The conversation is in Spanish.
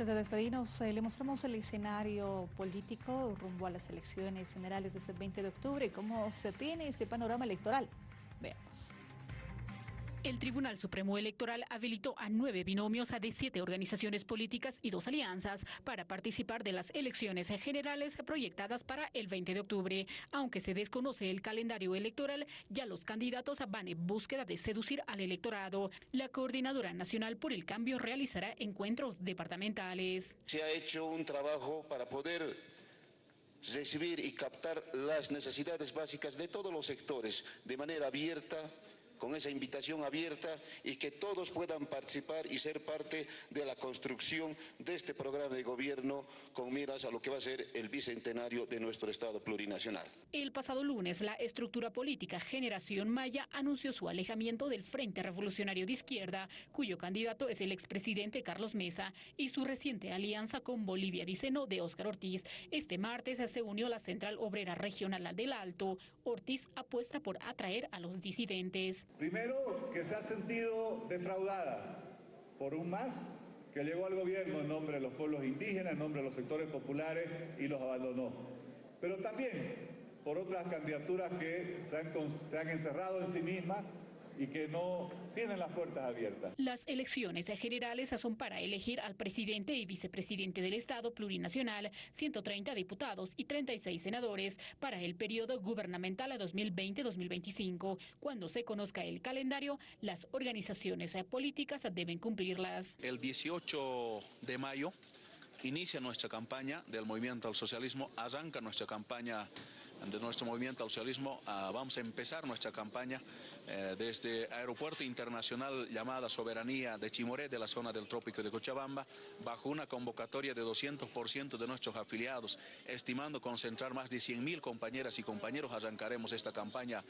Antes de eh, le mostramos el escenario político rumbo a las elecciones generales de este 20 de octubre. ¿Cómo se tiene este panorama electoral? Veamos. El Tribunal Supremo Electoral habilitó a nueve binomios de siete organizaciones políticas y dos alianzas para participar de las elecciones generales proyectadas para el 20 de octubre. Aunque se desconoce el calendario electoral, ya los candidatos van en búsqueda de seducir al electorado. La Coordinadora Nacional por el Cambio realizará encuentros departamentales. Se ha hecho un trabajo para poder recibir y captar las necesidades básicas de todos los sectores de manera abierta, con esa invitación abierta y que todos puedan participar y ser parte de la construcción de este programa de gobierno con miras a lo que va a ser el bicentenario de nuestro Estado plurinacional. El pasado lunes, la estructura política Generación Maya anunció su alejamiento del Frente Revolucionario de Izquierda, cuyo candidato es el expresidente Carlos Mesa, y su reciente alianza con Bolivia Diceno de Óscar Ortiz. Este martes se unió la Central Obrera Regional del Alto. Ortiz apuesta por atraer a los disidentes. Primero, que se ha sentido defraudada por un MAS que llegó al gobierno en nombre de los pueblos indígenas, en nombre de los sectores populares y los abandonó. Pero también por otras candidaturas que se han, se han encerrado en sí mismas y que no tienen las puertas abiertas. Las elecciones generales son para elegir al presidente y vicepresidente del Estado plurinacional, 130 diputados y 36 senadores para el periodo gubernamental a 2020-2025. Cuando se conozca el calendario, las organizaciones políticas deben cumplirlas. El 18 de mayo inicia nuestra campaña del Movimiento al Socialismo, arranca nuestra campaña de nuestro movimiento al socialismo ah, vamos a empezar nuestra campaña eh, desde Aeropuerto Internacional llamada Soberanía de Chimoré, de la zona del Trópico de Cochabamba, bajo una convocatoria de 200% de nuestros afiliados, estimando concentrar más de 100.000 compañeras y compañeros, arrancaremos esta campaña